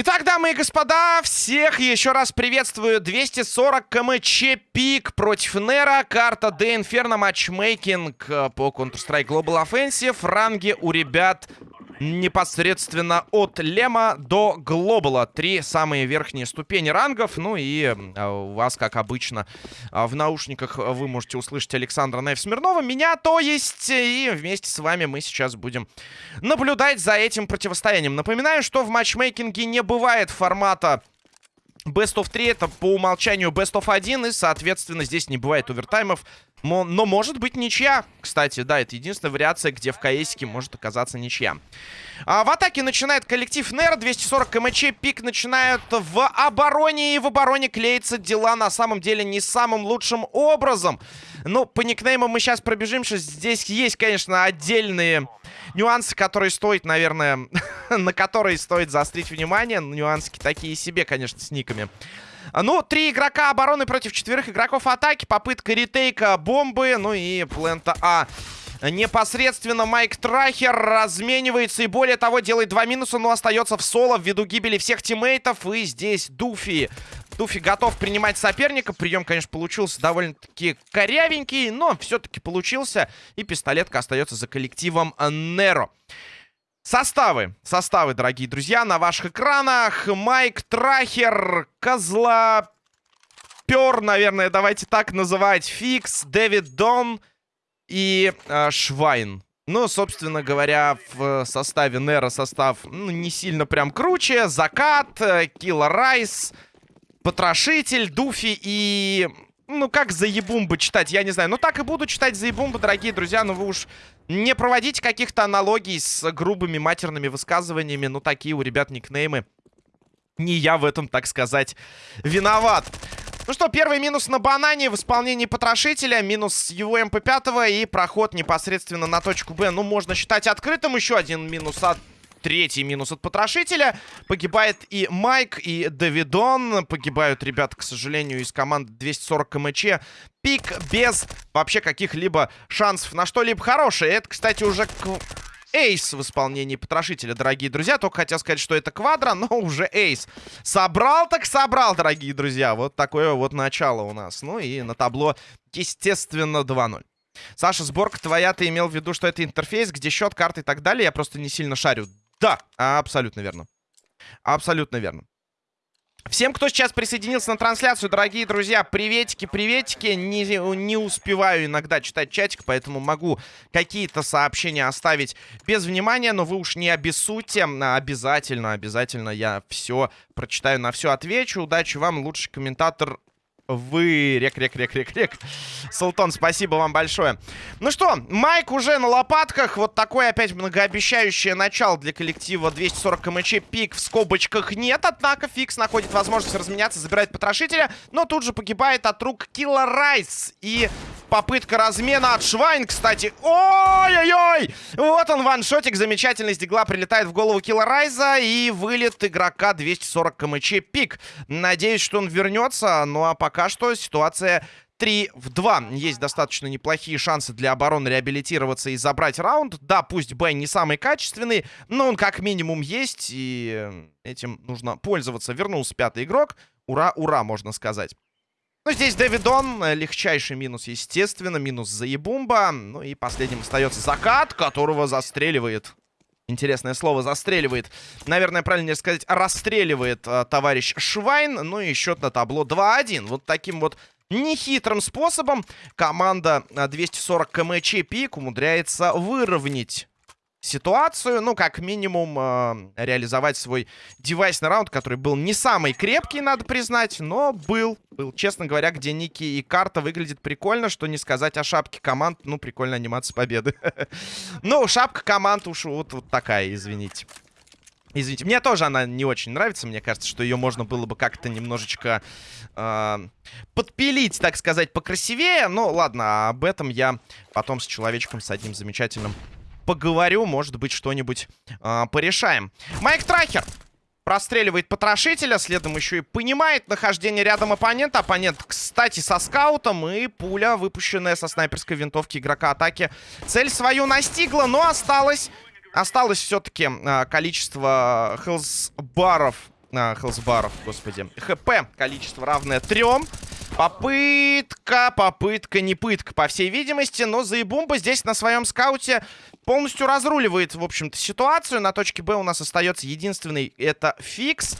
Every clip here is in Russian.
Итак, дамы и господа, всех еще раз приветствую. 240 КМЧ пик против Нера. Карта Де Инферно матчмейкинг э, по Counter-Strike Global Offensive. Ранги у ребят непосредственно от Лема до Глобала. Три самые верхние ступени рангов. Ну и а, у вас, как обычно, а, в наушниках вы можете услышать Александра Найф Смирнова. Меня, то есть. И вместе с вами мы сейчас будем наблюдать за этим противостоянием. Напоминаю, что в матчмейкинге не бывает формата Best of 3 это по умолчанию Best of 1, и, соответственно, здесь не бывает овертаймов. Но может быть ничья. Кстати, да, это единственная вариация, где в КСике может оказаться ничья. А, в атаке начинает коллектив НЕР. 240 КМЧ. Пик начинают в обороне. И в обороне клеятся дела на самом деле не самым лучшим образом. Ну, по никнеймам мы сейчас пробежимся. Здесь есть, конечно, отдельные нюансы, которые стоит, наверное, на которые стоит заострить внимание. Нюансы такие себе, конечно, с никами. Ну, три игрока обороны против четверых игроков атаки. Попытка ретейка бомбы. Ну и плента А. Непосредственно Майк Трахер разменивается и более того делает два минуса, но остается в соло ввиду гибели всех тиммейтов. И здесь Дуфи. Дуфи готов принимать соперника. Прием, конечно, получился довольно-таки корявенький, но все-таки получился. И пистолетка остается за коллективом Неро. Составы, составы, дорогие друзья, на ваших экранах. Майк Трахер, Козла, Пер, наверное, давайте так называть. Фикс, Дэвид Дон и э, Швайн. Ну, собственно говоря, в составе Нера состав ну, не сильно прям круче. Закат, э, Килла Райс, Потрошитель, Дуфи и... Ну, как заебумбы читать, я не знаю. Ну, так и буду читать заебумбы, дорогие друзья. Но вы уж не проводите каких-то аналогий с грубыми матерными высказываниями. Ну, такие у ребят никнеймы. Не я в этом, так сказать, виноват. Ну что, первый минус на банане в исполнении потрошителя. Минус его МП5 и проход непосредственно на точку Б. Ну, можно считать открытым. Еще один минус от третий минус от потрошителя. Погибает и Майк, и Давидон. Погибают ребята, к сожалению, из команды 240 КМЧ. Пик без вообще каких-либо шансов на что-либо хорошее. Это, кстати, уже эйс в исполнении потрошителя, дорогие друзья. Только хотел сказать, что это квадро, но уже эйс. Собрал так собрал, дорогие друзья. Вот такое вот начало у нас. Ну и на табло, естественно, 2-0. Саша, сборка твоя, ты имел в виду, что это интерфейс, где счет, карты и так далее. Я просто не сильно шарю. Да, абсолютно верно. Абсолютно верно. Всем, кто сейчас присоединился на трансляцию, дорогие друзья, приветики, приветики. Не, не успеваю иногда читать чатик, поэтому могу какие-то сообщения оставить без внимания, но вы уж не обессудьте. Обязательно, обязательно я все прочитаю, на все отвечу. Удачи вам, лучший комментатор вы... Рек, рек, рек, рек, рек. Султан, спасибо вам большое. Ну что, Майк уже на лопатках. Вот такое опять многообещающее начало для коллектива 240 КМЧ. Пик в скобочках нет, однако Фикс находит возможность разменяться, забирает потрошителя, но тут же погибает от рук Килла Райс. И Попытка размена от Швайн, кстати. Ой-ой-ой! Вот он, ваншотик замечательный с дигла прилетает в голову Килла Райза. И вылет игрока 240 КМЧ пик. Надеюсь, что он вернется. Ну а пока что ситуация 3 в 2. Есть достаточно неплохие шансы для обороны реабилитироваться и забрать раунд. Да, пусть Б не самый качественный, но он как минимум есть, и этим нужно пользоваться. Вернулся пятый игрок. Ура, ура, можно сказать. Ну, здесь Дэвидон. Легчайший минус, естественно. Минус заебумба. Ну и последним остается закат, которого застреливает. Интересное слово «застреливает». Наверное, правильнее сказать, расстреливает э, товарищ Швайн. Ну и счет на табло 2-1. Вот таким вот нехитрым способом команда 240 КМЧ Пик умудряется выровнять ситуацию. Ну, как минимум, э, реализовать свой девайсный раунд, который был не самый крепкий, надо признать, но был. Был, честно говоря, где Ники и карта выглядит прикольно, что не сказать о шапке команд. Ну, прикольная анимация победы. Ну, шапка команд уж вот, вот такая, извините. Извините, мне тоже она не очень нравится. Мне кажется, что ее можно было бы как-то немножечко э, подпилить, так сказать, покрасивее. Ну, ладно, об этом я потом с человечком, с одним замечательным поговорю, может быть, что-нибудь э, порешаем. Майк Трахер Простреливает потрошителя. Следом еще и понимает нахождение рядом оппонента. Оппонент, кстати, со скаутом. И пуля, выпущенная со снайперской винтовки игрока атаки. Цель свою настигла, но осталось... Осталось все-таки а, количество хелсбаров. А, хелсбаров, господи. ХП количество равное трем. Попытка, попытка, не пытка, по всей видимости. Но Заебумба здесь на своем скауте полностью разруливает, в общем-то, ситуацию. На точке Б у нас остается единственный, это Фикс.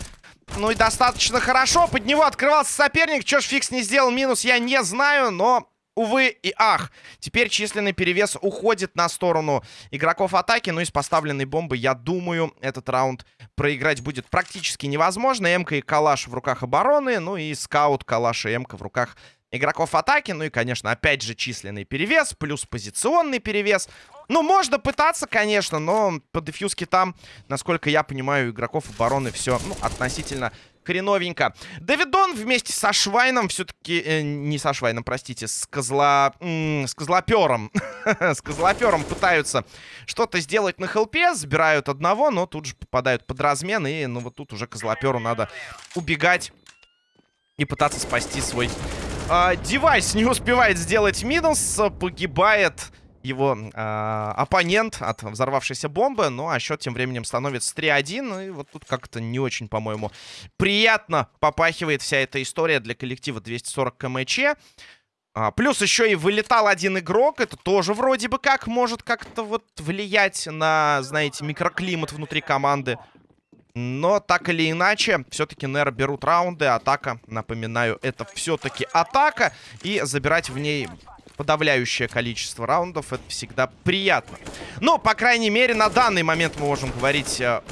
Ну и достаточно хорошо. Под него открывался соперник. Чё ж Фикс не сделал минус, я не знаю, но увы и ах. Теперь численный перевес уходит на сторону игроков атаки. Ну и с поставленной бомбой, я думаю, этот раунд проиграть будет практически невозможно. Эмка и Калаш в руках обороны. Ну и скаут, Калаш и Эмка в руках игроков атаки. Ну и, конечно, опять же численный перевес, плюс позиционный перевес. Ну, можно пытаться, конечно, но по дефьюзке там, насколько я понимаю, игроков обороны все ну, относительно хреновенько. Давидон вместе со Швайном все-таки... Э, не со Швайном, простите, с козла... с козлопером. с козлопером пытаются что-то сделать на хелпе. Забирают одного, но тут же попадают под размен. И, ну, вот тут уже козлоперу надо убегать и пытаться спасти свой э, девайс. Не успевает сделать минус. Погибает его э, оппонент от взорвавшейся бомбы. Ну, а счет тем временем становится 3-1. И вот тут как-то не очень, по-моему, приятно попахивает вся эта история для коллектива 240 КМЧ. А, плюс еще и вылетал один игрок. Это тоже вроде бы как может как-то вот влиять на, знаете, микроклимат внутри команды. Но так или иначе, все-таки Нер берут раунды. Атака, напоминаю, это все-таки атака. И забирать в ней подавляющее количество раундов. Это всегда приятно. Но, по крайней мере, на данный момент мы можем говорить... Э,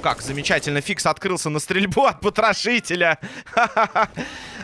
как замечательно, Фикс открылся на стрельбу от потрошителя.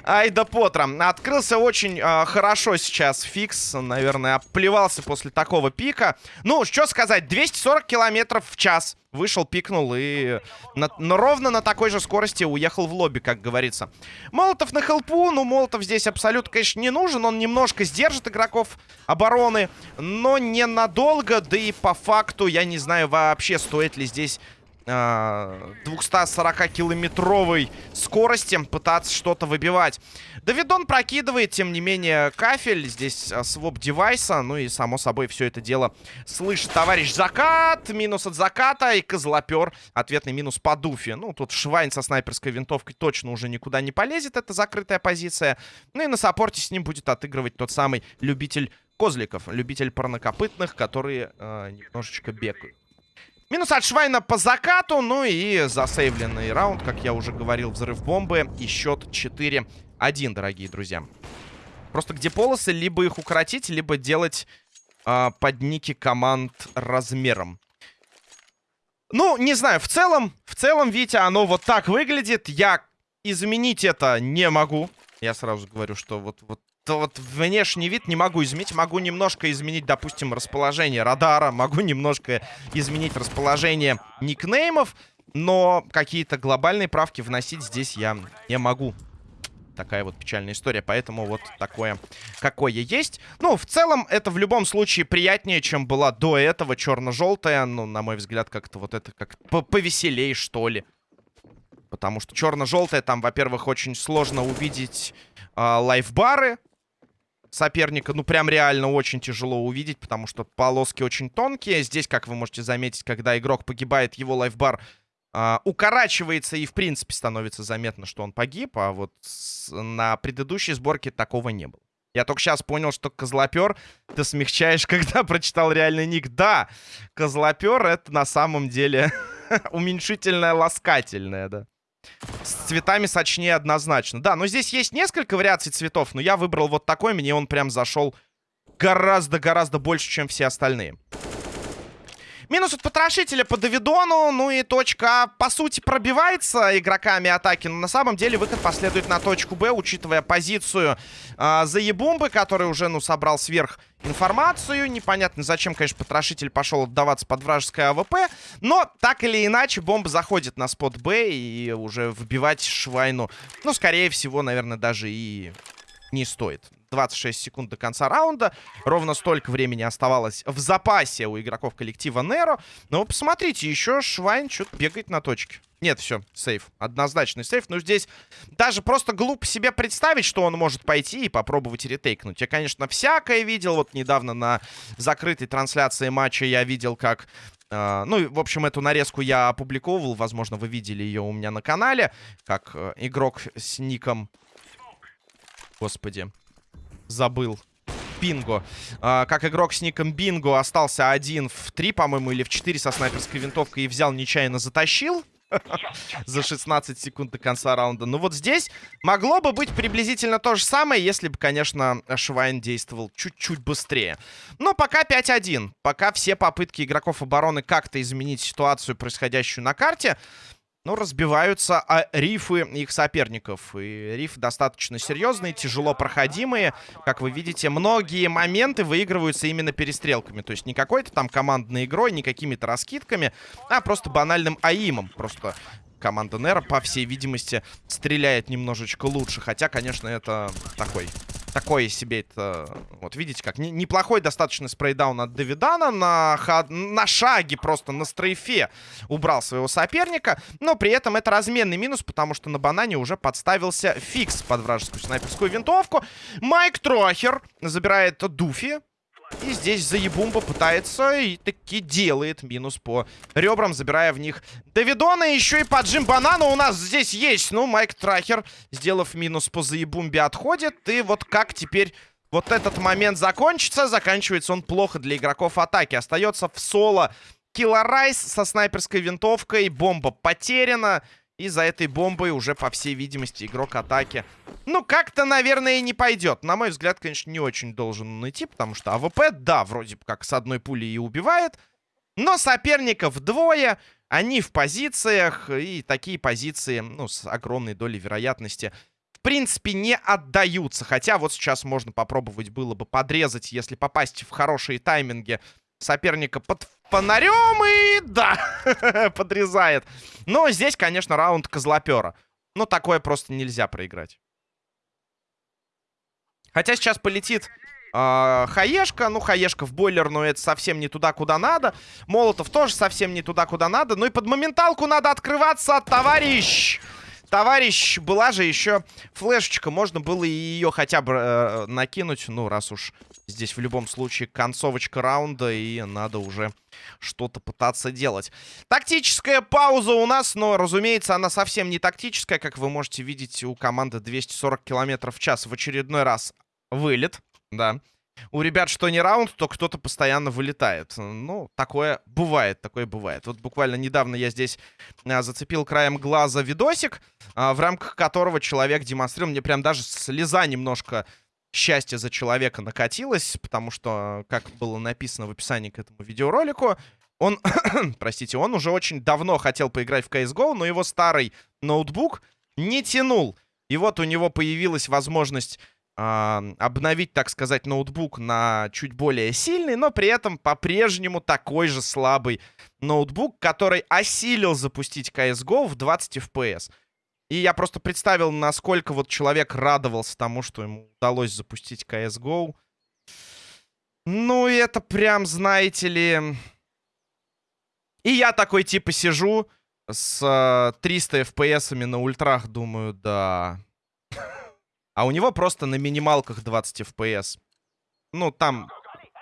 Айда Потра. Открылся очень э, хорошо сейчас Фикс. Наверное, оплевался после такого пика. Ну, что сказать, 240 километров в час. Вышел, пикнул и на, на, ровно на такой же скорости уехал в лобби, как говорится. Молотов на хелпу. Ну, Молотов здесь абсолютно, конечно, не нужен. Он немножко сдержит игроков обороны, но ненадолго. Да и по факту я не знаю вообще, стоит ли здесь 240-километровой скорости пытаться что-то выбивать. Давидон прокидывает, тем не менее, кафель. Здесь а, своп девайса. Ну и, само собой, все это дело слышит товарищ Закат. Минус от Заката и Козлопер. Ответный минус по Дуфе. Ну, тут Швайн со снайперской винтовкой точно уже никуда не полезет. Это закрытая позиция. Ну и на саппорте с ним будет отыгрывать тот самый любитель козликов. Любитель парнокопытных, которые э, немножечко бегают. Минус от Швайна по закату. Ну и засейвленный раунд, как я уже говорил, взрыв бомбы. И счет 4-1, дорогие друзья. Просто где полосы, либо их укоротить, либо делать э, под ники команд размером. Ну, не знаю, в целом, в целом, Витя, оно вот так выглядит. Я изменить это не могу. Я сразу говорю, что вот, вот вот внешний вид не могу изменить. Могу немножко изменить, допустим, расположение радара. Могу немножко изменить расположение никнеймов. Но какие-то глобальные правки вносить здесь я не могу. Такая вот печальная история. Поэтому вот такое, какое есть. Ну, в целом, это в любом случае приятнее, чем была до этого черно-желтая. Ну, на мой взгляд, как-то вот это как повеселее, что ли. Потому что черно-желтая, там, во-первых, очень сложно увидеть э, лайфбары соперника, ну, прям реально очень тяжело увидеть, потому что полоски очень тонкие. Здесь, как вы можете заметить, когда игрок погибает, его лайфбар э, укорачивается и, в принципе, становится заметно, что он погиб, а вот с, на предыдущей сборке такого не было. Я только сейчас понял, что козлопер ты смягчаешь, когда прочитал реальный ник. Да, козлопер это на самом деле уменьшительное ласкательное, да. С цветами сочнее однозначно. Да, но здесь есть несколько вариаций цветов, но я выбрал вот такой. Мне он прям зашел гораздо-гораздо больше, чем все остальные. Минус от потрошителя по Давидону. Ну и точка по сути, пробивается игроками атаки. Но на самом деле выход последует на точку Б, учитывая позицию э, Заебумбы, который уже, ну, собрал сверх информацию. Непонятно, зачем, конечно, потрошитель пошел отдаваться под вражеское АВП. Но, так или иначе, бомба заходит на spot Б и уже вбивать Швайну, ну, скорее всего, наверное, даже и не стоит. 26 секунд до конца раунда. Ровно столько времени оставалось в запасе у игроков коллектива Неро. Но посмотрите, еще Швайн что-то бегает на точке. Нет, все, сейф. Однозначный сейф. Но здесь даже просто глупо себе представить, что он может пойти и попробовать ретейкнуть. Я, конечно, всякое видел. Вот недавно на закрытой трансляции матча я видел, как Uh, ну, в общем, эту нарезку я опубликовывал. Возможно, вы видели ее у меня на канале. Как uh, игрок с ником... Господи. Забыл. Бинго. Uh, как игрок с ником Бинго остался один в 3, по-моему, или в 4 со снайперской винтовкой и взял, нечаянно затащил. за 16 секунд до конца раунда. Ну вот здесь могло бы быть приблизительно то же самое, если бы, конечно, Швайн действовал чуть-чуть быстрее. Но пока 5-1. Пока все попытки игроков обороны как-то изменить ситуацию, происходящую на карте, ну, разбиваются а рифы их соперников. И рифы достаточно серьезные, тяжело проходимые. Как вы видите, многие моменты выигрываются именно перестрелками. То есть не какой-то там командной игрой, не какими-то раскидками, а просто банальным аимом. Просто команда Нера, по всей видимости, стреляет немножечко лучше. Хотя, конечно, это такой такое себе это... Вот видите, как не, неплохой достаточно спрейдаун от Давидана. На, ход, на шаге просто, на стрейфе убрал своего соперника. Но при этом это разменный минус, потому что на банане уже подставился фикс под вражескую снайперскую винтовку. Майк Трохер забирает Дуфи. И здесь Заебумба пытается и таки делает минус по ребрам, забирая в них Давидона. Еще и поджим банана у нас здесь есть. Ну, Майк Трахер, сделав минус по Заебумбе, отходит. И вот как теперь вот этот момент закончится? Заканчивается он плохо для игроков атаки. Остается в соло Килларайс со снайперской винтовкой. Бомба потеряна. И за этой бомбой уже, по всей видимости, игрок атаки. Ну, как-то, наверное, и не пойдет. На мой взгляд, конечно, не очень должен он идти, потому что АВП, да, вроде как с одной пули и убивает. Но соперников двое, они в позициях, и такие позиции, ну, с огромной долей вероятности, в принципе, не отдаются. Хотя вот сейчас можно попробовать было бы подрезать, если попасть в хорошие тайминги соперника под фонарем и, да, подрезает. Но здесь, конечно, раунд козлопера. Но такое просто нельзя проиграть. Хотя сейчас полетит э, Хаешка. Ну, Хаешка в бойлер, но это совсем не туда, куда надо. Молотов тоже совсем не туда, куда надо. Ну и под моменталку надо открываться, товарищ! Товарищ, была же еще флешечка. Можно было ее хотя бы э, накинуть. Ну, раз уж здесь в любом случае концовочка раунда. И надо уже что-то пытаться делать. Тактическая пауза у нас. Но, разумеется, она совсем не тактическая. Как вы можете видеть, у команды 240 км в час в очередной раз вылет. Да. У ребят что не раунд, то кто-то постоянно вылетает. Ну, такое бывает, такое бывает. Вот буквально недавно я здесь а, зацепил краем глаза видосик, а, в рамках которого человек демонстрировал. Мне прям даже слеза немножко счастья за человека накатилась, потому что, как было написано в описании к этому видеоролику, он, простите, он уже очень давно хотел поиграть в CSGO, но его старый ноутбук не тянул. И вот у него появилась возможность э, обновить, так сказать, ноутбук на чуть более сильный, но при этом по-прежнему такой же слабый ноутбук, который осилил запустить CSGO в 20 FPS. И я просто представил, насколько вот человек радовался тому, что ему удалось запустить CSGO. Ну, это прям, знаете ли... И я такой, типа, сижу с 300 FPS на ультрах, думаю, да... А у него просто на минималках 20 FPS. Ну, там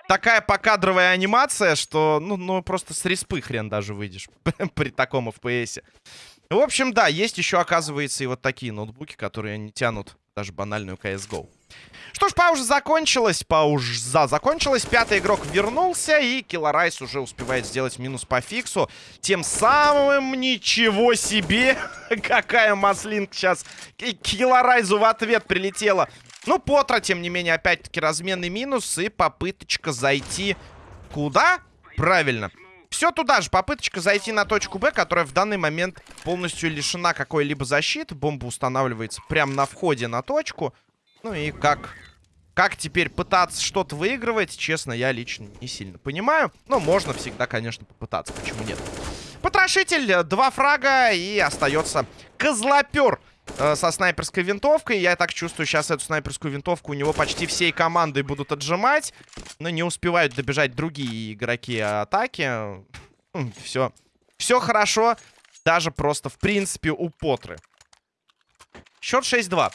такая покадровая анимация, что, ну, ну просто с респы хрен даже выйдешь при таком FPS. В общем, да, есть еще, оказывается, и вот такие ноутбуки, которые не тянут даже банальную CSGO. Что ж, пауза закончилась. Пауза закончилась. Пятый игрок вернулся. И Килларайс уже успевает сделать минус по фиксу. Тем самым ничего себе. Какая маслинка сейчас. Килларайзу в ответ прилетела. Ну, Потра, тем не менее, опять-таки разменный минус. И попыточка зайти куда? Правильно. Все туда же. Попыточка зайти на точку Б, которая в данный момент полностью лишена какой-либо защиты. Бомба устанавливается прямо на входе на точку. Ну и как... Как теперь пытаться что-то выигрывать, честно, я лично не сильно понимаю. Но можно всегда, конечно, попытаться. Почему нет? Потрошитель, два фрага и остается козлопер. Э, со снайперской винтовкой. Я так чувствую, сейчас эту снайперскую винтовку у него почти всей командой будут отжимать. Но не успевают добежать другие игроки атаки. Все. Все хорошо. Даже просто, в принципе, у Потры. Счет 6-2.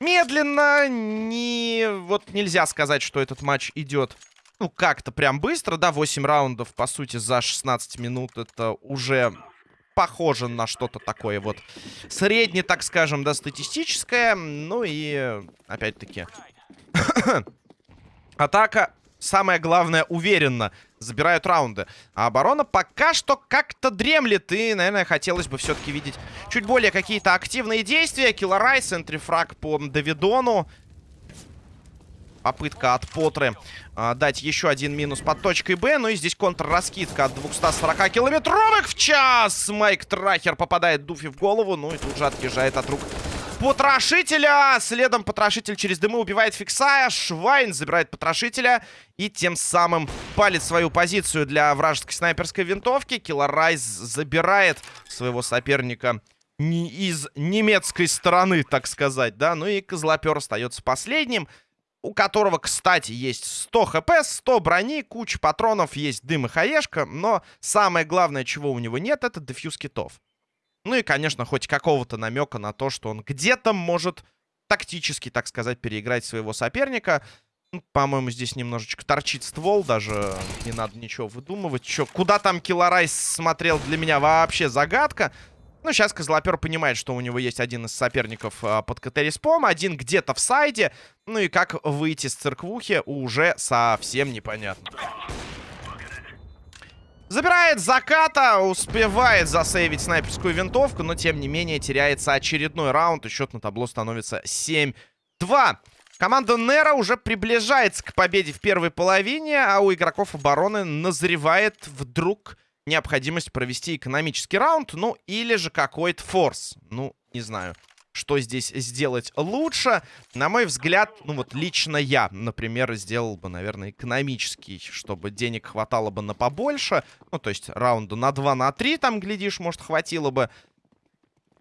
Медленно, не... Вот нельзя сказать, что этот матч идет, ну, как-то прям быстро, да, 8 раундов, по сути, за 16 минут. Это уже похоже на что-то такое вот среднее, так скажем, да, статистическое. Ну и, опять-таки, атака, самое главное, уверенно забирают раунды. А оборона пока что как-то дремлет. И, наверное, хотелось бы все-таки видеть чуть более какие-то активные действия. Килларай, центрифраг по Давидону. Попытка от Потры а, дать еще один минус под точкой Б. Ну и здесь контрраскидка от 240 километровых в час. Майк Трахер попадает Дуфи в голову. Ну и тут же отъезжает от рук Потрошителя. Следом Потрошитель через дымы убивает Фиксая. Швайн забирает Потрошителя. И тем самым палит свою позицию для вражеской снайперской винтовки. Килларайз забирает своего соперника не из немецкой стороны, так сказать, да. Ну и Козлопер остается последним. У которого, кстати, есть 100 хп, 100 брони, куча патронов, есть дым и хаешка. Но самое главное, чего у него нет, это дефьюз китов. Ну и, конечно, хоть какого-то намека на то, что он где-то может тактически, так сказать, переиграть своего соперника. Ну, По-моему, здесь немножечко торчит ствол, даже не надо ничего выдумывать. Чё, куда там Килларайс смотрел, для меня вообще загадка. Ну, сейчас Козлопер понимает, что у него есть один из соперников а, под КТ-респом, один где-то в сайде. Ну и как выйти с церквухи уже совсем непонятно. Забирает заката, успевает засейвить снайперскую винтовку, но тем не менее теряется очередной раунд, и счет на табло становится 7-2. Команда Нера уже приближается к победе в первой половине, а у игроков обороны назревает вдруг необходимость провести экономический раунд, ну или же какой-то форс. Ну, не знаю что здесь сделать лучше. На мой взгляд, ну вот лично я, например, сделал бы, наверное, экономический, чтобы денег хватало бы на побольше. Ну, то есть раунда на 2, на 3 там, глядишь, может, хватило бы.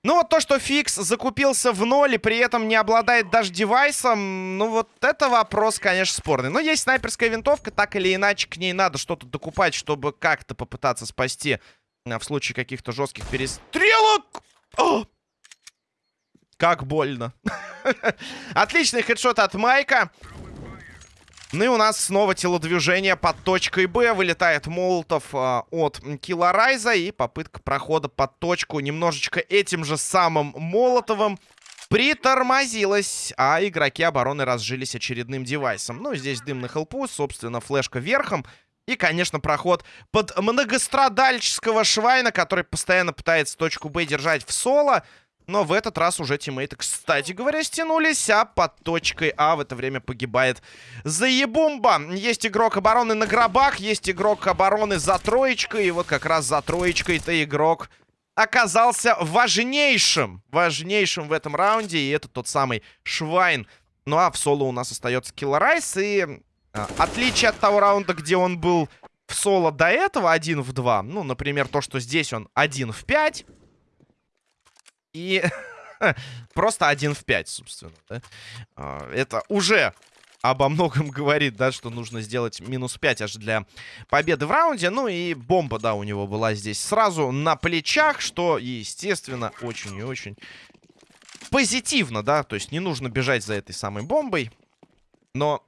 Ну, вот то, что Фикс закупился в ноль и при этом не обладает даже девайсом, ну, вот это вопрос, конечно, спорный. Но есть снайперская винтовка, так или иначе к ней надо что-то докупать, чтобы как-то попытаться спасти а, в случае каких-то жестких перестрелок. О! Как больно. Отличный хедшот от Майка. Ну и у нас снова телодвижение под точкой Б. Вылетает Молотов э, от Килларайза. И попытка прохода под точку немножечко этим же самым Молотовым притормозилась. А игроки обороны разжились очередным девайсом. Ну, здесь дым на хелпу, собственно, флешка верхом. И, конечно, проход под многострадальческого Швайна, который постоянно пытается точку Б держать в соло. Но в этот раз уже тиммейты, кстати говоря, стянулись, а под точкой А в это время погибает Заебумба. Есть игрок обороны на гробах, есть игрок обороны за троечкой, и вот как раз за троечкой-то игрок оказался важнейшим, важнейшим в этом раунде, и это тот самый Швайн. Ну а в соло у нас остается Килларайс, и а, отличие от того раунда, где он был в соло до этого 1 в 2, ну, например, то, что здесь он 1 в 5, и просто один в 5, собственно. Да? А, это уже обо многом говорит, да, что нужно сделать минус 5 аж для победы в раунде. Ну и бомба, да, у него была здесь сразу на плечах, что, естественно, очень и очень позитивно, да. То есть не нужно бежать за этой самой бомбой. Но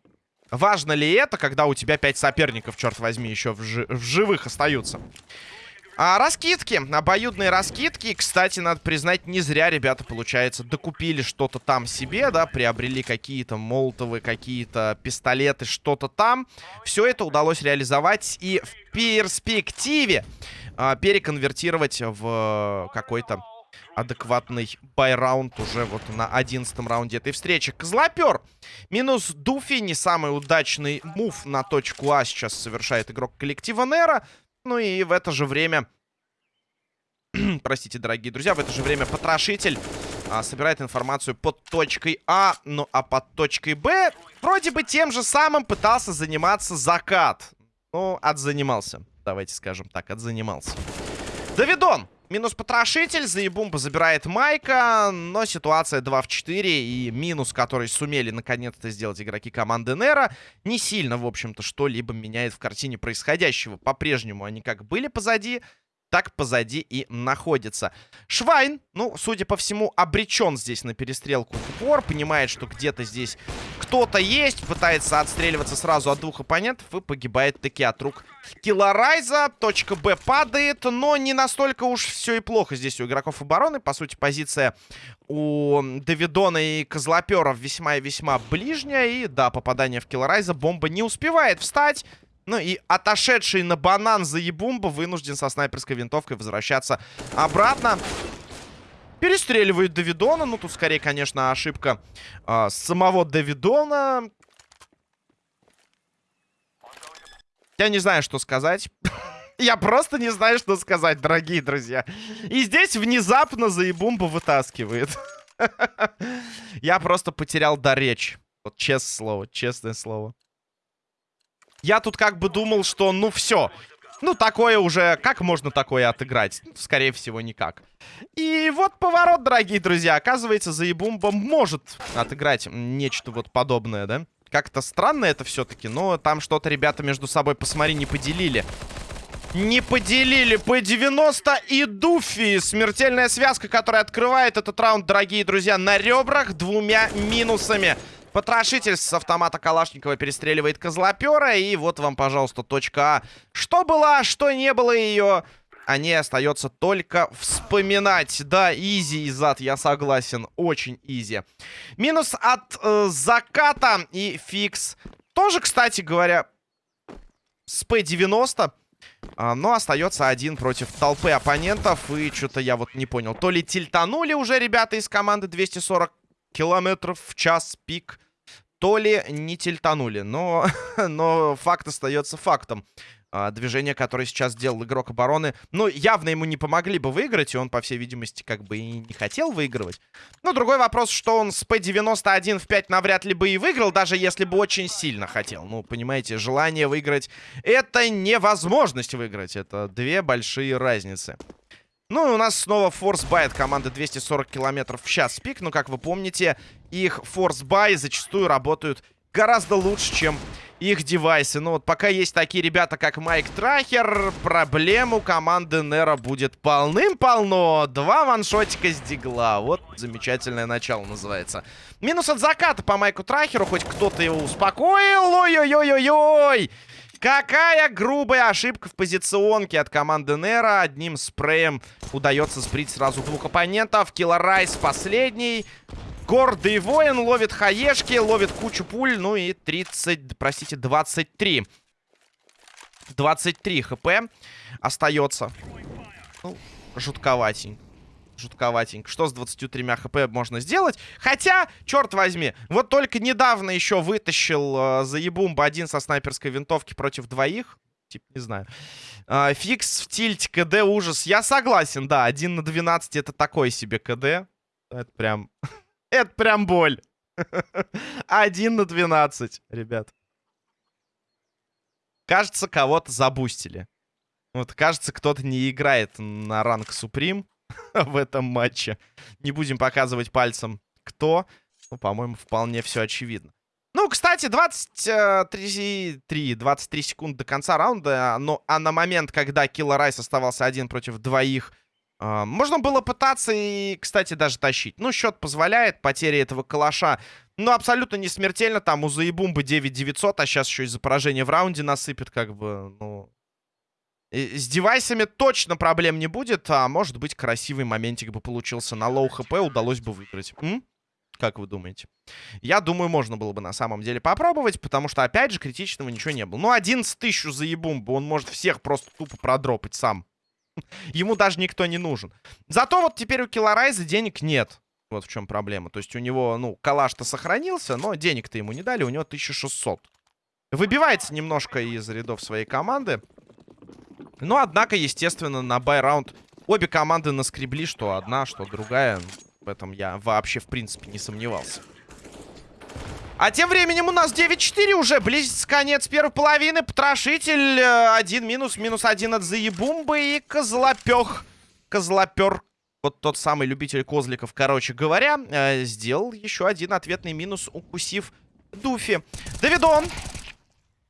важно ли это, когда у тебя 5 соперников, черт возьми, еще в, жи в живых остаются? А, раскидки, обоюдные раскидки. Кстати, надо признать, не зря ребята, получается, докупили что-то там себе, да, приобрели какие-то молотовы, какие-то пистолеты, что-то там. Все это удалось реализовать и в перспективе а, переконвертировать в какой-то адекватный байраунд уже вот на одиннадцатом раунде этой встречи. Козлопер минус Дуфи, не самый удачный мув на точку А сейчас совершает игрок коллектива Нера. Ну и в это же время... Простите, дорогие друзья, в это же время потрошитель а, собирает информацию под точкой А. Ну а под точкой Б вроде бы тем же самым пытался заниматься закат. Ну, отзанимался. Давайте скажем так, отзанимался. Давидон Минус потрошитель, Заебумба забирает Майка, но ситуация 2 в 4, и минус, который сумели наконец-то сделать игроки команды Нера, не сильно, в общем-то, что-либо меняет в картине происходящего. По-прежнему они как были позади, так позади и находится. Швайн, ну, судя по всему, обречен здесь на перестрелку в упор. Понимает, что где-то здесь кто-то есть. Пытается отстреливаться сразу от двух оппонентов и погибает таки от рук Килларайза. Точка Б падает, но не настолько уж все и плохо здесь у игроков обороны. По сути, позиция у Давидона и Козлоперов весьма и весьма ближняя. И да, попадание в Килларайза. Бомба не успевает встать. Ну и отошедший на банан за Ебумба вынужден со снайперской винтовкой возвращаться обратно. Перестреливает Давидона. Ну, тут скорее, конечно, ошибка э, самого Давидона. Я не знаю, что сказать. Я просто не знаю, что сказать, дорогие друзья. И здесь внезапно Заебумба вытаскивает. Я просто потерял до речи. Вот честное слово, честное слово. Я тут как бы думал, что ну все. Ну, такое уже... Как можно такое отыграть? Скорее всего, никак. И вот поворот, дорогие друзья. Оказывается, Заебумба может отыграть нечто вот подобное, да? Как-то странно это все-таки, но там что-то ребята между собой, посмотри, не поделили. Не поделили по 90 и Дуфи. Смертельная связка, которая открывает этот раунд, дорогие друзья, на ребрах двумя минусами. Потрошитель с автомата Калашникова перестреливает Козлопера. И вот вам, пожалуйста, точка А. Что было, что не было ее... О ней остается только вспоминать. Да, easy и зад, я согласен. Очень easy. Минус от э, заката и фикс. Тоже, кстати говоря, с П-90. А, но остается один против толпы оппонентов. И что-то я вот не понял. То ли тильтанули уже ребята из команды 240 километров в час пик то ли не тильтанули. Но, но факт остается фактом. А, движение, которое сейчас сделал игрок обороны, ну, явно ему не помогли бы выиграть, и он, по всей видимости, как бы и не хотел выигрывать. Но другой вопрос, что он с P91 в 5 навряд ли бы и выиграл, даже если бы очень сильно хотел. Ну, понимаете, желание выиграть — это невозможность выиграть. Это две большие разницы. Ну и у нас снова force buy от команды 240 километров в час пик. Но, как вы помните, их force buy зачастую работают гораздо лучше, чем их девайсы. Ну вот пока есть такие ребята, как Майк Трахер, проблем у команды Нера будет полным-полно. Два ваншотика с дигла. Вот замечательное начало называется. Минус от заката по Майку Трахеру. Хоть кто-то его успокоил. Ой-ой-ой-ой-ой. Какая грубая ошибка в позиционке от команды Нера. Одним спреем удается сбрить сразу двух оппонентов. Киллер Райс последний. Гордый воин ловит хаешки, ловит кучу пуль. Ну и 30, простите, 23. 23 хп остается. Ну, жутковатенько жутковатенько. Что с 23 хп можно сделать? Хотя, черт возьми, вот только недавно еще вытащил э, заебумба один со снайперской винтовки против двоих. Типа, не знаю. Э, фикс в тильте, КД ужас. Я согласен, да, 1 на 12 это такой себе КД. Это прям... это прям боль. 1 на 12, ребят. Кажется, кого-то забустили. Вот, кажется, кто-то не играет на ранг Суприм. в этом матче. Не будем показывать пальцем, кто. Ну, по-моему, вполне все очевидно. Ну, кстати, 23, 23 секунды до конца раунда. Но, а на момент, когда Килла Райс оставался один против двоих, э, можно было пытаться и, кстати, даже тащить. Ну, счет позволяет. Потеря этого калаша, ну, абсолютно не смертельно. Там у Заебумбы 9900, а сейчас еще из-за поражения в раунде насыпет, как бы, ну... С девайсами точно проблем не будет, а может быть красивый моментик бы получился на low HP, удалось бы выиграть. М? Как вы думаете? Я думаю, можно было бы на самом деле попробовать, потому что, опять же, критичного ничего не было. Ну, 11 тысяч за ебумбу, он может всех просто тупо продропать сам. Ему даже никто не нужен. Зато вот теперь у Килларайза денег нет. Вот в чем проблема. То есть у него, ну, калаш-то сохранился, но денег-то ему не дали, у него 1600. Выбивается немножко из рядов своей команды. Но, однако, естественно, на бай-раунд обе команды наскребли, что одна, что другая. В этом я вообще, в принципе, не сомневался. А тем временем у нас 9-4 уже. Близится конец первой половины. Потрошитель. Один минус. Минус один от Заебумбы. И Козлопех козлопер, вот тот самый любитель козликов, короче говоря, э, сделал еще один ответный минус, укусив Дуфи. Давидон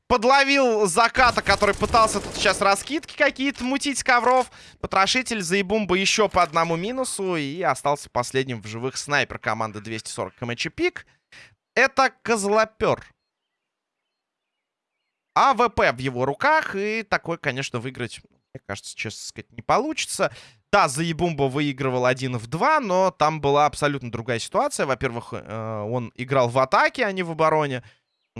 подловил заката, который пытался тут сейчас раскидки какие-то мутить ковров. Потрошитель заебумба еще по одному минусу. И остался последним в живых снайпер команды 240 КМЧ Пик. Это козлопер. АВП в его руках. И такой, конечно, выиграть, мне кажется, честно сказать, не получится. Да, Заебумба выигрывал один в два, но там была абсолютно другая ситуация. Во-первых, э, он играл в атаке, а не в обороне.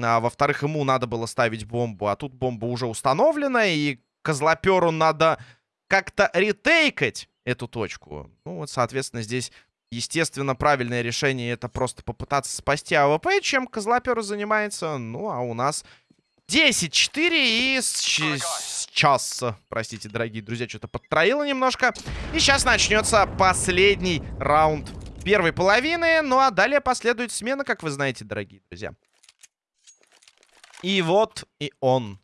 А, во-вторых, ему надо было ставить бомбу, а тут бомба уже установлена, и козлоперу надо как-то ретейкать эту точку. Ну вот, соответственно, здесь, естественно, правильное решение это просто попытаться спасти АВП, чем козлоперу занимается. Ну, а у нас 10-4 и сейчас, простите, дорогие друзья, что-то подтроило немножко. И сейчас начнется последний раунд первой половины. Ну, а далее последует смена, как вы знаете, дорогие друзья. И вот и он.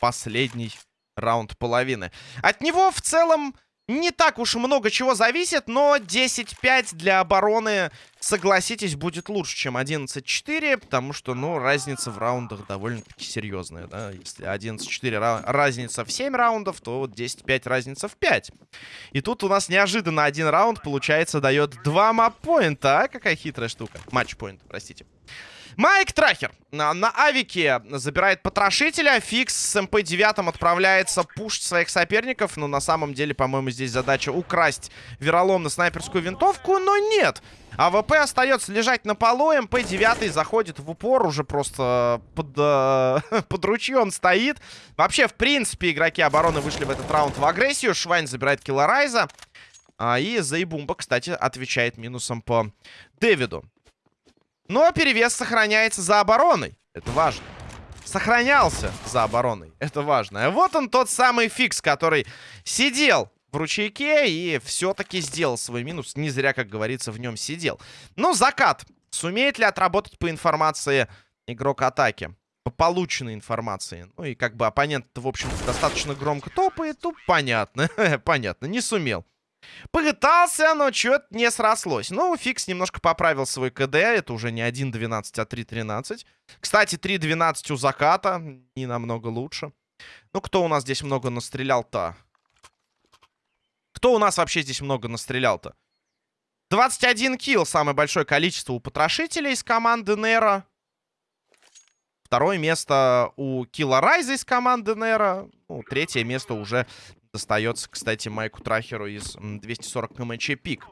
Последний раунд половины. От него в целом не так уж много чего зависит, но 10-5 для обороны, согласитесь, будет лучше, чем 11-4, потому что, ну, разница в раундах довольно-таки серьезная, да. Если 11-4 разница в 7 раундов, то вот 10-5 разница в 5. И тут у нас неожиданно один раунд, получается, дает 2 маппоинта, а? Какая хитрая штука. Матч-поинт, простите. Майк Трахер на, на авике забирает потрошителя. Фикс с МП-9 отправляется пушить своих соперников. Но на самом деле, по-моему, здесь задача украсть вероломно снайперскую винтовку. Но нет. АВП остается лежать на полу. МП-9 заходит в упор. Уже просто под, э, под ручьем стоит. Вообще, в принципе, игроки обороны вышли в этот раунд в агрессию. Швайн забирает Килларайза. А, и Заебумба, кстати, отвечает минусом по Дэвиду. Но перевес сохраняется за обороной. Это важно. Сохранялся за обороной. Это важно. А вот он тот самый фикс, который сидел в ручейке и все-таки сделал свой минус. Не зря, как говорится, в нем сидел. Ну, закат. Сумеет ли отработать по информации игрок атаки? По полученной информации. Ну и как бы оппонент, в общем достаточно громко топает. Тут понятно. понятно. Не сумел. Пытался, но что-то не срослось. Ну, Фикс немножко поправил свой КД. Это уже не 1.12, а 3.13. Кстати, 3.12 у Заката. Не намного лучше. Ну, кто у нас здесь много настрелял-то? Кто у нас вообще здесь много настрелял-то? 21 килл. Самое большое количество у потрошителей из команды Нера. Второе место у Килла Райза из команды Нера. Ну, третье место уже достается, кстати, Майку Трахеру из 240 КМЧ пик.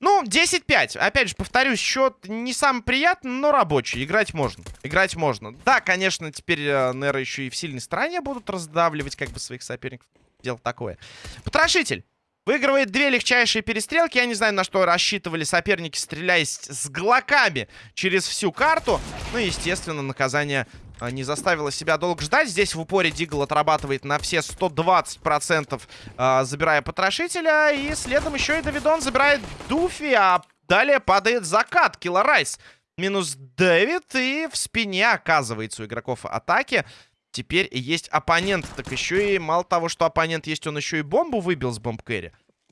Ну, 10-5. Опять же, повторюсь, счет не самый приятный, но рабочий. Играть можно. Играть можно. Да, конечно, теперь э, Нера еще и в сильной стороне будут раздавливать как бы своих соперников. Дело такое. Потрошитель. Выигрывает две легчайшие перестрелки. Я не знаю, на что рассчитывали соперники, стреляясь с глоками через всю карту. Ну, естественно, наказание не заставило себя долго ждать. Здесь в упоре Дигл отрабатывает на все 120%, а, забирая потрошителя. И следом еще и Давидон забирает Дуфи, а далее падает закат. Килларайс минус Дэвид. И в спине оказывается у игроков атаки. Теперь есть оппонент. Так еще и мало того, что оппонент есть, он еще и бомбу выбил с бомб.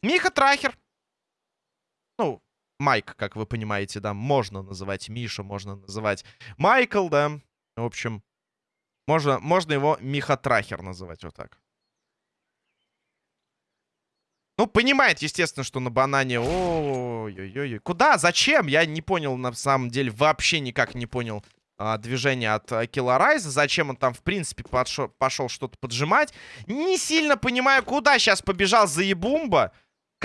Миха Трахер. Ну, Майк, как вы понимаете, да, можно называть Миша, можно называть Майкл, да. В общем, можно, можно его Миха Трахер называть вот так. Ну, понимает, естественно, что на банане... Ой-ой-ой. Куда? Зачем? Я не понял, на самом деле, вообще никак не понял а, движение от а, Килларайза. Зачем он там, в принципе, подшо, пошел что-то поджимать. Не сильно понимаю, куда сейчас побежал Заебумба.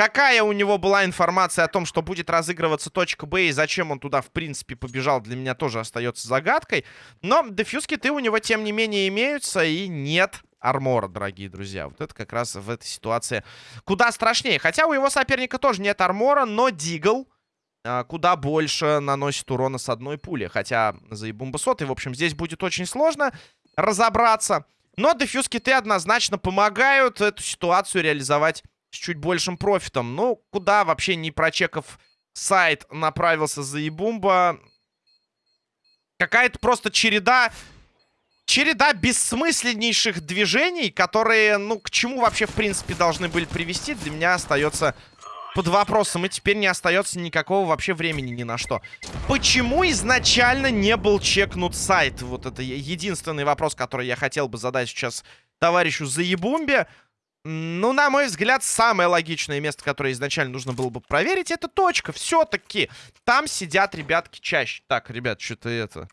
Какая у него была информация о том, что будет разыгрываться точка Б и зачем он туда, в принципе, побежал, для меня тоже остается загадкой. Но дефьюз-киты у него, тем не менее, имеются и нет армора, дорогие друзья. Вот это как раз в этой ситуации куда страшнее. Хотя у его соперника тоже нет армора, но Дигл а, куда больше наносит урона с одной пули. Хотя за и, в общем, здесь будет очень сложно разобраться. Но дефьюз-киты однозначно помогают эту ситуацию реализовать с чуть большим профитом. Ну, куда вообще не прочекав сайт направился за Ебумба. Какая-то просто череда череда бессмысленнейших движений, которые, ну, к чему вообще, в принципе, должны были привести, для меня остается под вопросом. И теперь не остается никакого вообще времени ни на что. Почему изначально не был чекнут сайт? Вот это единственный вопрос, который я хотел бы задать сейчас товарищу Заебумбе. Ну, на мой взгляд, самое логичное место, которое изначально нужно было бы проверить, это точка. Все-таки там сидят ребятки чаще. Так, ребят, что-то это...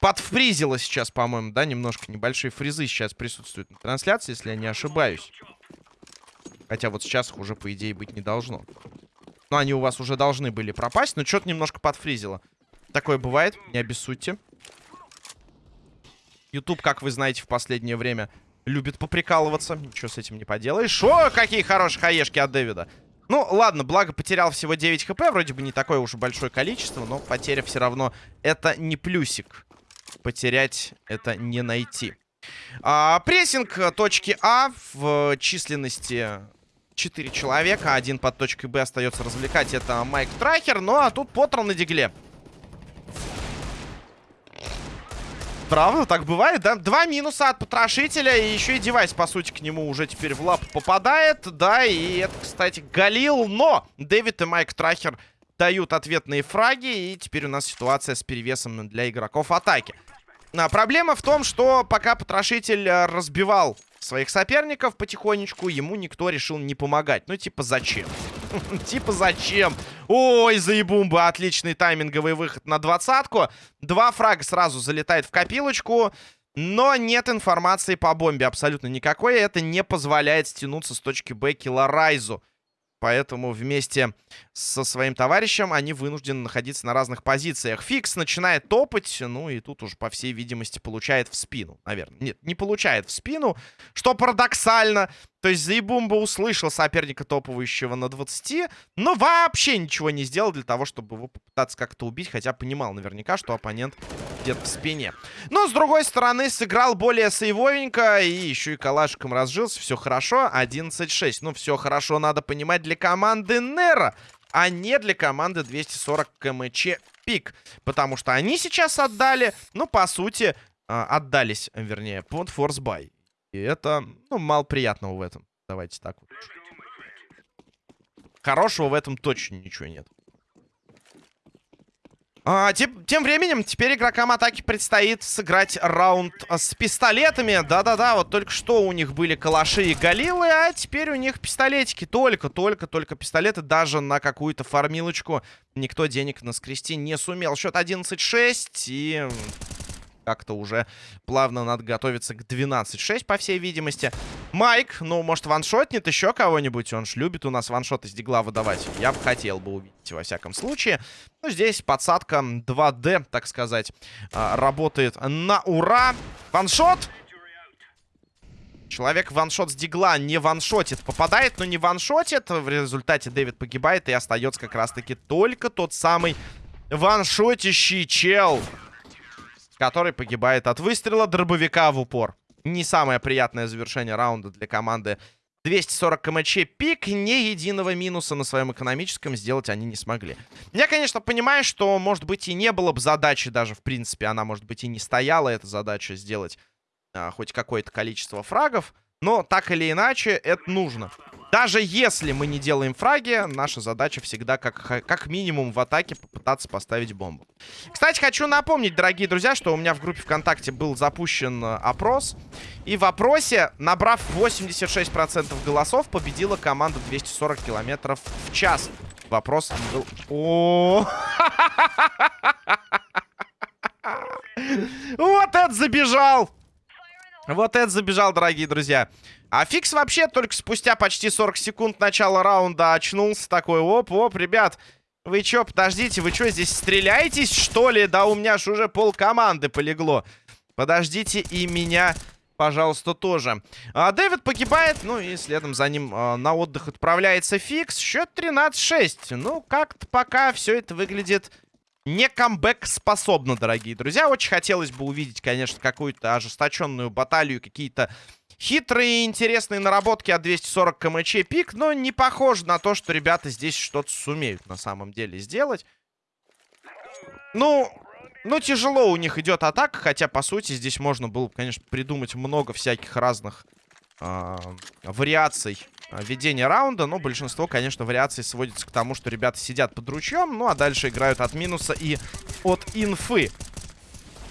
Подфризило сейчас, по-моему, да, немножко небольшие фризы сейчас присутствуют на трансляции, если я не ошибаюсь. Хотя вот сейчас их уже, по идее, быть не должно. Но они у вас уже должны были пропасть, но что-то немножко подфризило. Такое бывает, не обессудьте. YouTube, как вы знаете, в последнее время любит поприкалываться. Ничего с этим не поделаешь. О, какие хорошие хаешки от Дэвида. Ну, ладно, благо потерял всего 9 хп. Вроде бы не такое уж большое количество, но потеря все равно это не плюсик. Потерять это не найти. А, прессинг точки А в численности 4 человека. Один под точкой Б остается развлекать. Это Майк Трахер. Ну, а тут Поттер на дигле. Правда, так бывает, да? Два минуса от потрошителя, и еще и девайс, по сути, к нему уже теперь в лап попадает, да, и это, кстати, Галил, но Дэвид и Майк Трахер дают ответные фраги, и теперь у нас ситуация с перевесом для игроков атаки. А, проблема в том, что пока потрошитель э, разбивал своих соперников потихонечку, ему никто решил не помогать. Ну, типа, зачем? Типа, зачем? Ой, заебумба, отличный тайминговый выход на двадцатку. Два фрага сразу залетает в копилочку. Но нет информации по бомбе абсолютно никакой. Это не позволяет стянуться с точки Б Килларайзу. Поэтому вместе со своим товарищем они вынуждены находиться на разных позициях. Фикс начинает топать, ну и тут уже, по всей видимости, получает в спину, наверное. Нет, не получает в спину, что парадоксально. То есть Заебумба услышал соперника топовающего на 20, но вообще ничего не сделал для того, чтобы его попытаться как-то убить, хотя понимал наверняка, что оппонент где-то в спине. Но, с другой стороны, сыграл более сейвовенько и еще и калашиком разжился. Все хорошо, 11-6. Ну, все хорошо, надо понимать, для команды Нера, а не для команды 240 КМЧ Пик. Потому что они сейчас отдали, ну, по сути, а, отдались, вернее, под форсбай. И это, ну, мало приятного в этом. Давайте так вот. Хорошего в этом точно ничего нет. А, тем, тем временем, теперь игрокам атаки предстоит сыграть раунд с пистолетами. Да-да-да, вот только что у них были калаши и галилы, а теперь у них пистолетики. Только, только, только пистолеты. Даже на какую-то фармилочку никто денег наскрести не сумел. Счет 11-6 и как-то уже плавно надо готовиться к 12-6, по всей видимости. Майк, ну, может, ваншотнет еще кого-нибудь? Он ж любит у нас ваншот из дигла выдавать. Я бы хотел бы увидеть, во всяком случае. Ну, здесь подсадка 2D, так сказать, а, работает на ура. Ваншот! Человек ваншот с дигла не ваншотит. Попадает, но не ваншотит. В результате Дэвид погибает, и остается как раз-таки только тот самый ваншотящий чел который погибает от выстрела дробовика в упор. Не самое приятное завершение раунда для команды 240 кмч пик, ни единого минуса на своем экономическом сделать они не смогли. Я, конечно, понимаю, что, может быть, и не было бы задачи даже, в принципе, она, может быть, и не стояла, эта задача сделать а, хоть какое-то количество фрагов, но так или иначе это нужно. Даже если мы не делаем фраги, наша задача всегда как, как минимум в атаке попытаться поставить бомбу. Кстати, хочу напомнить, дорогие друзья, что у меня в группе ВКонтакте был запущен э, опрос. И в опросе, набрав 86% голосов, победила команда 240 километров в час. Вопрос был... О, Вот это забежал! Вот это забежал, дорогие друзья. А Фикс вообще только спустя почти 40 секунд начала раунда очнулся такой. Оп-оп, ребят, вы чё, подождите, вы чё, здесь стреляетесь, что ли? Да у меня ж уже пол команды полегло. Подождите и меня, пожалуйста, тоже. А, Дэвид погибает, ну и следом за ним а, на отдых отправляется Фикс. Счет 13-6. Ну, как-то пока все это выглядит не камбэк способно, дорогие друзья. Очень хотелось бы увидеть, конечно, какую-то ожесточенную баталию, какие-то хитрые интересные наработки от 240 кмч пик, но не похоже на то, что ребята здесь что-то сумеют на самом деле сделать. Ну, Ну, тяжело у них идет атака, хотя, по сути, здесь можно было, конечно, придумать много всяких разных э, вариаций ведения раунда. Но большинство, конечно, вариаций сводится к тому, что ребята сидят под ручьем, ну, а дальше играют от минуса и от инфы.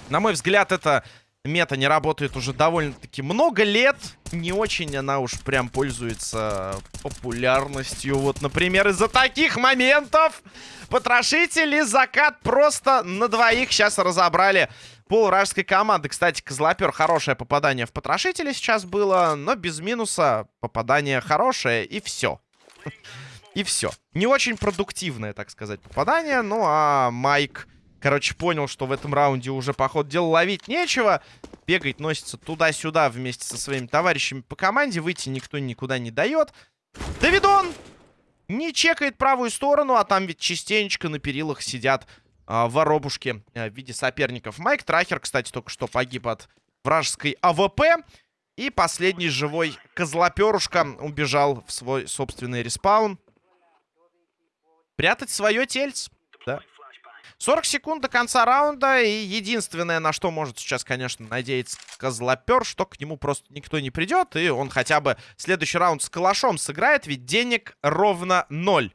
На мой взгляд, это мета не работает уже довольно-таки много лет. Не очень она уж прям пользуется популярностью. Вот, например, из-за таких моментов потрошители закат просто на двоих сейчас разобрали пол вражеской команды. Кстати, Козлопер хорошее попадание в потрошители сейчас было, но без минуса попадание хорошее и все. И все. Не очень продуктивное, так сказать, попадание. Ну, а Майк Короче, понял, что в этом раунде уже, по ходу дела, ловить нечего. Бегает, носится туда-сюда вместе со своими товарищами по команде. Выйти никто никуда не дает. Давидон не чекает правую сторону, а там ведь частенечко на перилах сидят а, воробушки а, в виде соперников. Майк Трахер, кстати, только что погиб от вражеской АВП. И последний живой козлоперушка убежал в свой собственный респаун. Прятать свое тельце. 40 секунд до конца раунда. И единственное, на что может сейчас, конечно, надеяться Козлопер, что к нему просто никто не придет. И он хотя бы следующий раунд с калашом сыграет. Ведь денег ровно ноль.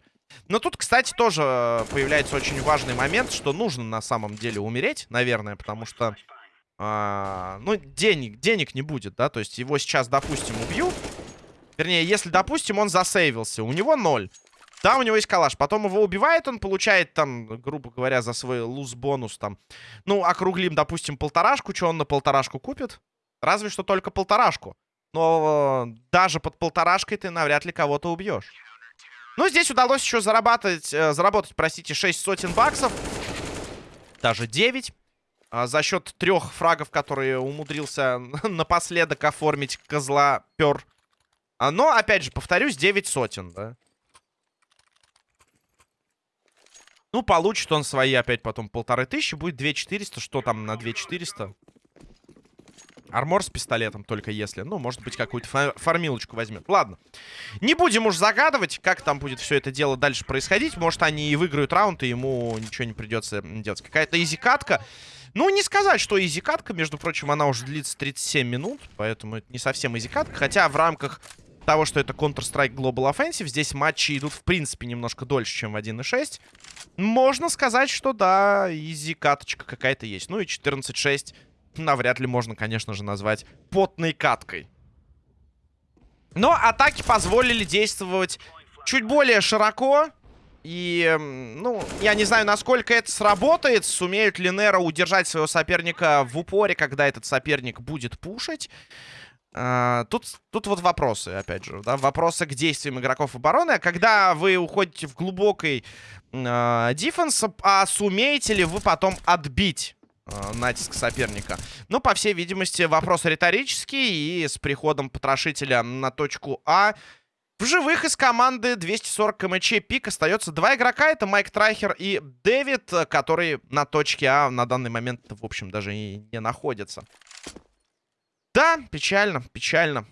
Но тут, кстати, тоже э, появляется очень важный момент, что нужно на самом деле умереть, наверное, потому что... А, ну, денег, денег не будет, да, то есть его сейчас, допустим, убьют. Вернее, если, допустим, он засейвился, у него ноль. Да, у него есть калаш. Потом его убивает, он получает там, грубо говоря, за свой луз-бонус там. Ну, округлим, допустим, полторашку. Что он на полторашку купит? Разве что только полторашку. Но э, даже под полторашкой ты навряд ли кого-то убьешь. Ну, здесь удалось еще заработать, э, заработать, простите, 6 сотен баксов. Даже 9. Э, за счет трех фрагов, которые умудрился напоследок оформить козла пер. А, но, опять же, повторюсь, 9 сотен, да. Ну, получит он свои опять потом полторы тысячи. Будет 2400. Что там на 2400? Армор с пистолетом только если. Ну, может быть, какую-то фар фармилочку возьмет. Ладно. Не будем уж загадывать, как там будет все это дело дальше происходить. Может, они и выиграют раунд, и ему ничего не придется делать. Какая-то изикатка. Ну, не сказать, что изикатка. Между прочим, она уже длится 37 минут. Поэтому это не совсем изикатка. Хотя в рамках того, что это Counter-Strike Global Offensive, здесь матчи идут, в принципе, немножко дольше, чем в 1.6. Можно сказать, что да, изи каточка какая-то есть. Ну и 14.6 навряд ли можно, конечно же, назвать потной каткой. Но атаки позволили действовать чуть более широко. И, ну, я не знаю, насколько это сработает. Сумеют ли Нера удержать своего соперника в упоре, когда этот соперник будет пушить. Uh, тут, тут вот вопросы, опять же, да, вопросы к действиям игроков обороны. Когда вы уходите в глубокий uh, дефенс, а сумеете ли вы потом отбить uh, натиск соперника? Ну, по всей видимости, вопрос риторический, и с приходом потрошителя на точку А в живых из команды 240 КМЧ пик остается два игрока. Это Майк Трайхер и Дэвид, которые на точке А на данный момент, в общем, даже и не находятся. Да, печально, печально.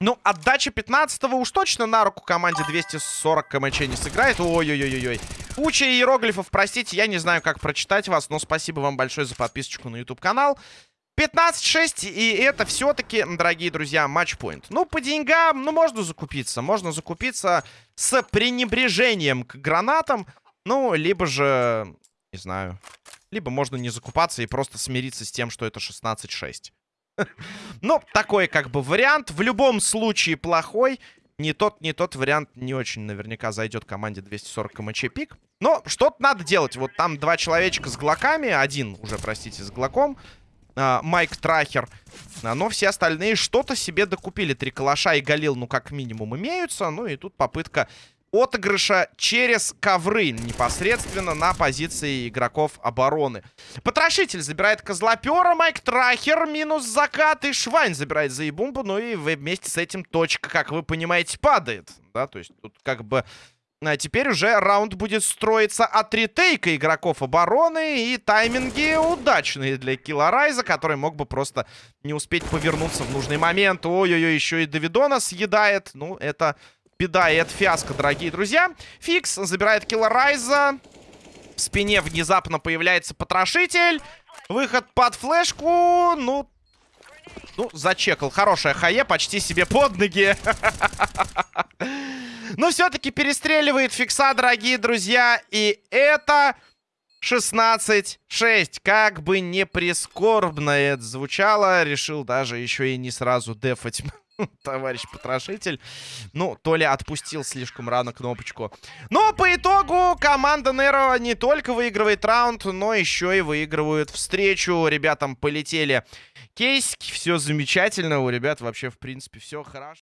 Ну, отдача 15-го уж точно на руку команде 240 КМЧ не сыграет. Ой-ой-ой-ой. Куча иероглифов, простите, я не знаю, как прочитать вас, но спасибо вам большое за подписочку на YouTube-канал. 15-6, и это все-таки, дорогие друзья, матчпоинт. Ну, по деньгам, ну, можно закупиться. Можно закупиться с пренебрежением к гранатам. Ну, либо же, не знаю, либо можно не закупаться и просто смириться с тем, что это 16-6. Ну, такой как бы вариант. В любом случае плохой. Не тот, не тот вариант не очень наверняка зайдет команде 240 КМЧ пик. Но что-то надо делать. Вот там два человечка с глоками. Один уже, простите, с глоком. А, Майк Трахер. А, но все остальные что-то себе докупили. Три калаша и Галил, ну, как минимум, имеются. Ну, и тут попытка отыгрыша через ковры непосредственно на позиции игроков обороны. Потрошитель забирает Козлопера, Майк Трахер, минус закат, и Швайн забирает Заебумбу, ну и вместе с этим точка, как вы понимаете, падает. Да, то есть тут как бы... А теперь уже раунд будет строиться от ретейка игроков обороны. И тайминги удачные для Килла Райза, который мог бы просто не успеть повернуться в нужный момент. Ой-ой-ой, еще и Давидона съедает. Ну, это беда и это фиаско, дорогие друзья. Фикс забирает Килла Райза. В спине внезапно появляется потрошитель. Выход под флешку. Ну, ну, зачекал. Хорошая хае, почти себе под ноги. Но все-таки перестреливает фикса, дорогие друзья. И это 16-6. Как бы не прискорбно это звучало, решил даже еще и не сразу дефать товарищ потрошитель. Ну, то ли отпустил слишком рано кнопочку. Но по итогу команда Неро не только выигрывает раунд, но еще и выигрывают встречу. Ребятам полетели кейсики, все замечательно. У ребят вообще, в принципе, все хорошо.